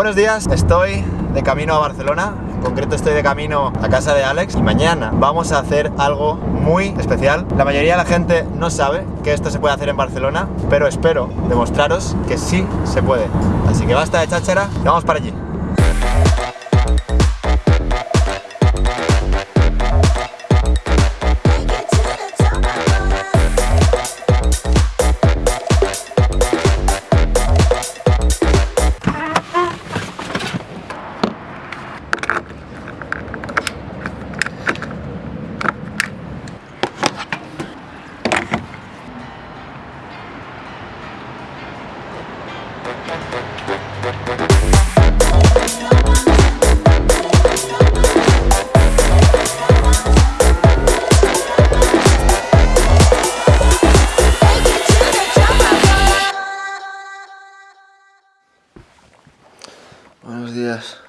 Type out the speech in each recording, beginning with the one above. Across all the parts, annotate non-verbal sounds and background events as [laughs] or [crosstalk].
Buenos días, estoy de camino a Barcelona, en concreto estoy de camino a casa de Alex y mañana vamos a hacer algo muy especial. La mayoría de la gente no sabe que esto se puede hacer en Barcelona, pero espero demostraros que sí se puede. Así que basta de cháchara y vamos para allí. Buenos días.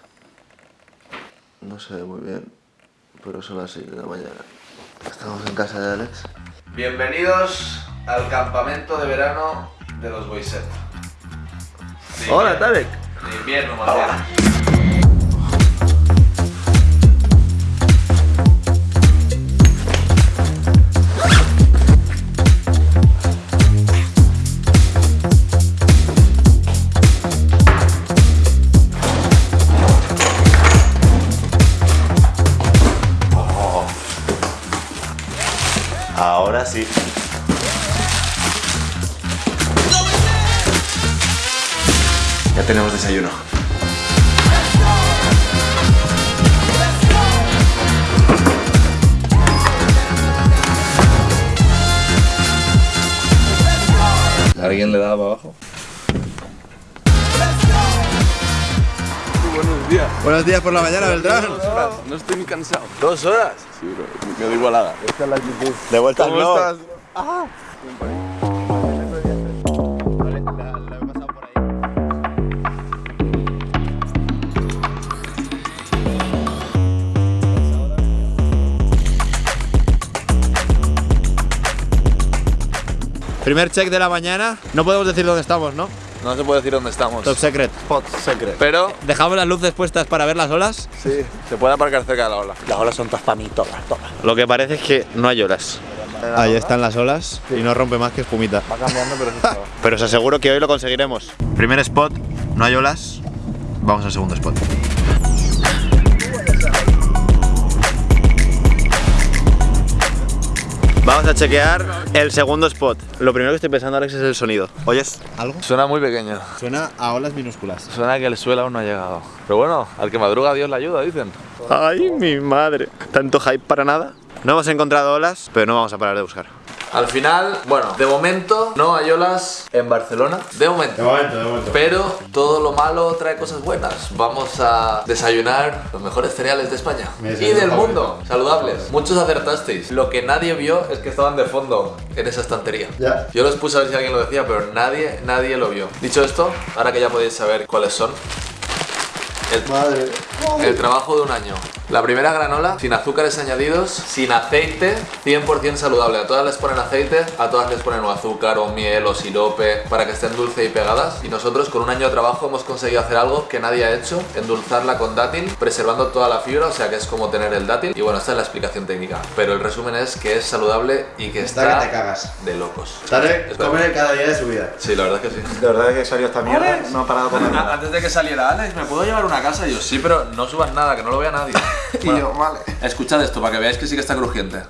No ve muy bien, pero son las 6 de la mañana. Estamos en casa de Alex. Bienvenidos al campamento de verano de los Boiset. De Hola, Tarek. De invierno, más Ya tenemos desayuno. ¿Alguien le da para abajo? Buenos días. Buenos días por la mañana, Beltrán. No estoy ni cansado. ¿Dos horas? Sí, bro. Me da igualada. De vuelta al ¿Cómo estás? Primer check de la mañana. No podemos decir dónde estamos, ¿no? No se puede decir dónde estamos. Top secret. Spot secret. Pero Dejamos las luces puestas para ver las olas. sí, se puede aparcar cerca de la ola. Las olas son todas para mí, todas, todas. Lo que parece es que no hay olas. Ahí están las olas y no rompe más que espumita. Va cambiando, pero eso Pero os aseguro que hoy lo conseguiremos. Primer spot, no hay olas. Vamos al segundo spot. Vamos a chequear el segundo spot. Lo primero que estoy pensando, Alex, es el sonido. ¿Oyes algo? Suena muy pequeño. Suena a olas minúsculas. Suena que el suelo aún no ha llegado. Pero bueno, al que madruga Dios le ayuda, dicen. Ay, mi madre. ¿Tanto hype para nada? No hemos encontrado olas, pero no vamos a parar de buscar. Al final, bueno, de momento no hay olas en Barcelona. De momento. momento, de momento. Pero todo lo malo trae cosas buenas. Vamos a desayunar los mejores cereales de España y del mundo. Saludables. Muchos acertasteis. Lo que nadie vio es que estaban de fondo en esa estantería. Ya. Yo los puse a ver si alguien lo decía, pero nadie, nadie lo vio. Dicho esto, ahora que ya podéis saber cuáles son. El, Madre. el trabajo de un año. La primera granola, sin azúcares añadidos, sin aceite, 100% saludable. A todas les ponen aceite, a todas les ponen o azúcar o miel o sirope para que estén dulce y pegadas. Y nosotros con un año de trabajo hemos conseguido hacer algo que nadie ha hecho, endulzarla con dátil, preservando toda la fibra, o sea que es como tener el dátil. Y bueno, esta es la explicación técnica. Pero el resumen es que es saludable y que está, que te cagas. de locos. Tarek Es verdad. come cada día de su vida. Sí, la verdad es que sí. De verdad que salió esta mierda, no ha parado comer nada. Antes de que saliera Alex, ¿me puedo llevar una casa? Y yo, sí, pero no subas nada, que no lo vea nadie. [laughs] [laughs] Y yo, vale. Escuchad esto para que veáis que sí que está crujiente.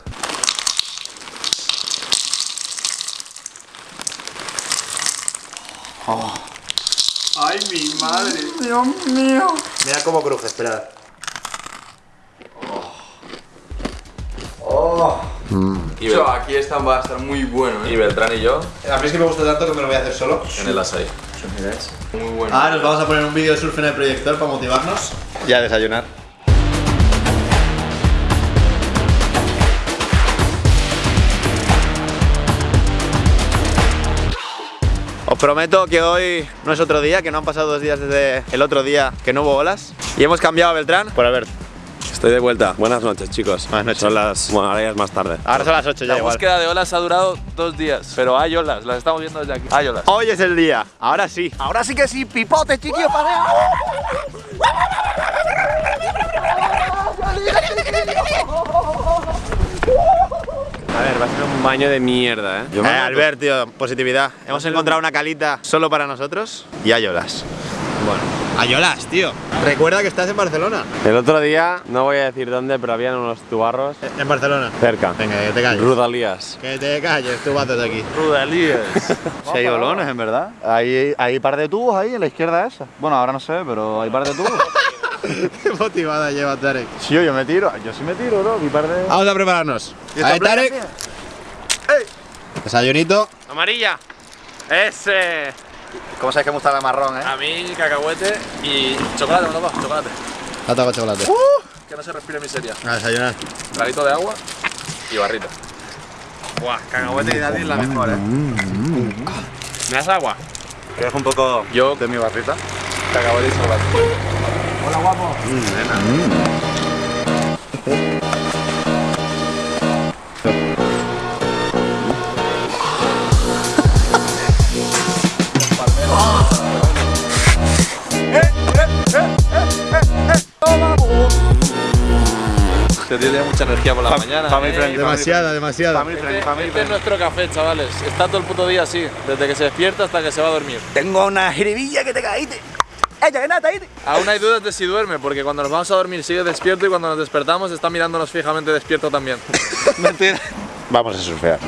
Ay, mi madre. Mira cómo cruje, esperad. Y, Yo, Bel- aquí esta va a estar muy bueno, y ¿eh? Beltrán y yo A mí es que me gusta tanto que me lo voy a hacer solo. en el asai. Muy bueno. Ah, nos vamos a poner un vídeo de surf en el proyector para motivarnos. Ya a desayunar. prometo que hoy no es otro día, que no han pasado dos días desde el otro día que no hubo olas. Y hemos cambiado a Beltrán por Albert. Estoy de vuelta. Buenas noches, chicos. Buenas noches. Son las... Bueno, ahora ya es más tarde. Ahora son las 8 ya La igual. búsqueda de olas ha durado dos días, pero hay olas. Las estamos viendo desde aquí. Hay olas. Hoy es el día. Ahora sí. Ahora sí que sí. Pipote, chiquillo, para... [laughs] Un baño de mierda, ¿eh? Eh, Albert, tío, positividad. Hemos encontrado una calita solo para nosotros y ayolas. Bueno. Ayolas, tío. Recuerda que estás en Barcelona. El otro día, no voy a decir dónde, pero habían unos tubarros En Barcelona. cerca. Venga, que te calles. Rudalías. Que te calles, tú vas de aquí. Rudalías. [laughs] Sí, hay olones, en verdad. Hay, hay par de tubos ahí en la izquierda esa. Bueno, ahora no sé, pero hay par de tubos. [laughs] Qué [laughs] motivada lleva Tarek. Sí, yo, yo me tiro. Yo sí me tiro, ¿no? Mi par de... Vamos a prepararnos. ¿Y Ahí, Tarek. Desayunito. Amarilla. Ese. ¿Cómo sabes que me gusta la marrón, eh? A mí, cacahuete y chocolate, ¿no toca? Chocolate. Plata con chocolate. Que no se respire miseria. A desayunar. Traguito de agua y barrita. Buah, cacahuete y daddy es la mejor, ¿eh? ¿Me das agua? ¿Quieres un poco Yo, de mi barrita? cacahuete y chocolate. Este tío tiene mucha energía por la mañana. family ¿eh? friendly. Demasiada, demasiada. Family friendly, family Este es nuestro café, chavales. Está todo el puto día así, desde que se despierta hasta que se va a dormir. Tengo una jiribilla que te caíste. Aún hay dudas de si duerme, porque cuando nos vamos a dormir sigue despierto y cuando nos despertamos está mirándonos fijamente despierto también. [laughs] Mentira. Vamos a surfear.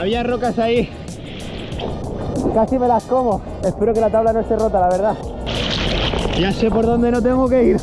Había rocas ahí. Casi me las como. Espero que la tabla no esté rota, la verdad. Ya sé por dónde no tengo que ir.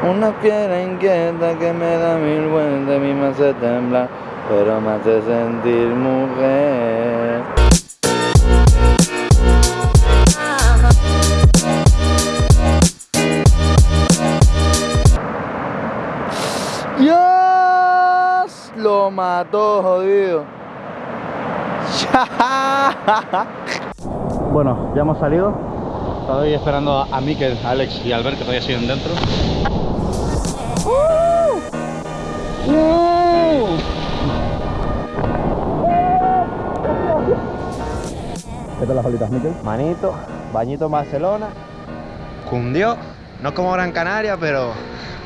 Una fiera inquieta que me da mil vueltas y me hace temblar, pero me hace sentir mujer. Dios lo mató, jodido. [laughs] bueno, ya hemos salido. Estoy esperando a Mikel, Alex y Albert que todavía siguen dentro. ¿Qué tal las olitas, Mikel? Manito, bañito en Barcelona. Cundió. No como Gran Canaria, pero,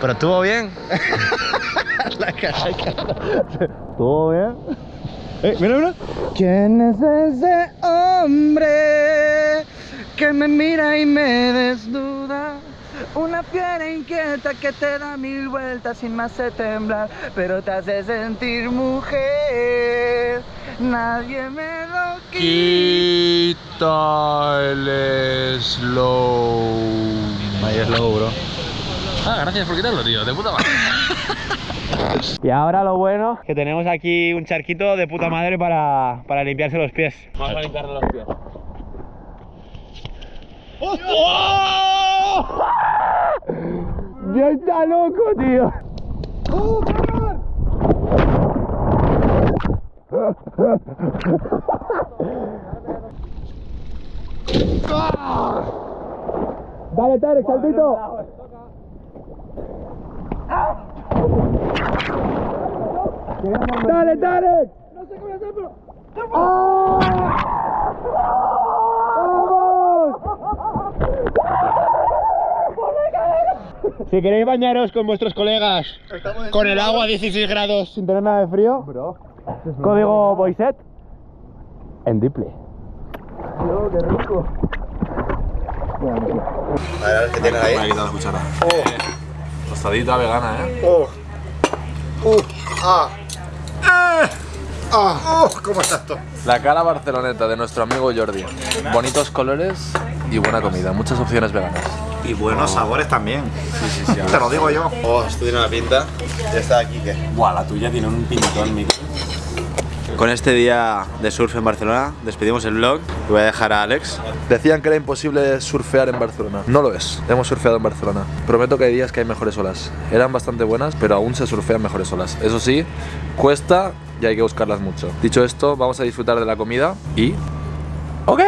pero estuvo bien. [laughs] ¿Todo bien? Eh, mira, mira. ¿Quién es ese hombre que me mira y me desnuda? Una fiera inquieta que te da mil vueltas y me hace temblar, pero te hace sentir mujer. Nadie me lo quita el slow. Ahí slow, bro. Ah, gracias por quitarlo, tío. De puta madre. [laughs] Y ahora lo bueno, que tenemos aquí un charquito de puta madre para, para limpiarse los pies. Vamos a limpiarle los pies. ¡Ya está loco, tío! Dale, Tarek, saltito. Dale, Tarek. No sé cómo hacerlo. Si queréis bañaros con vuestros colegas con el agua a 16 grados sin tener nada de frío, código Boyset en Diple. A ver, a ver qué Me a ahí. quitar la cuchara. Tostadita vegana, ¿eh? Oh. Uh. Ah. Ah. Oh, ¿Cómo está esto? La cara barceloneta de nuestro amigo Jordi. Bonitos colores y buena comida. Muchas opciones veganas. Y buenos sabores también. Sí, sí, sí. Te lo digo yo. Oh, esto tiene una pinta. Ya está aquí, ¿qué? Buah, la tuya tiene un pintón, Miki. Con este día de surf en Barcelona despedimos el vlog. Voy a dejar a Alex. Decían que era imposible surfear en Barcelona. No lo es. Hemos surfeado en Barcelona. Prometo que hay días que hay mejores olas. Eran bastante buenas, pero aún se surfean mejores olas. Eso sí, cuesta y hay que buscarlas mucho. Dicho esto, vamos a disfrutar de la comida y... ¡Ok!